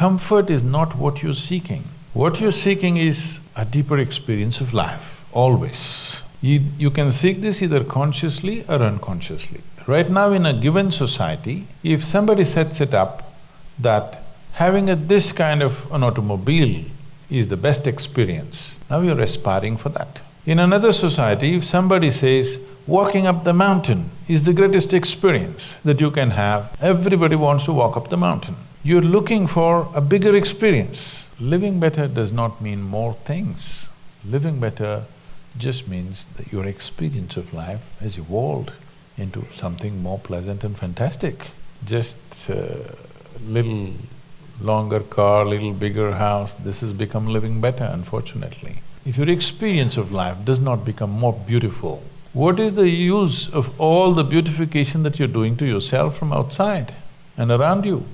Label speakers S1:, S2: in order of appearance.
S1: comfort is not what you're seeking. What you're seeking is a deeper experience of life, always. You, you can seek this either consciously or unconsciously. Right now in a given society, if somebody sets it up that having a this kind of an automobile is the best experience, now you're aspiring for that. In another society, if somebody says, walking up the mountain is the greatest experience that you can have, everybody wants to walk up the mountain. You're looking for a bigger experience. Living better does not mean more things. Living better just means that your experience of life has evolved into something more pleasant and fantastic. Just a little longer car, little bigger house, this has become living better, unfortunately. If your experience of life does not become more beautiful, what is the use of all the beautification that you're doing to yourself from outside and around you?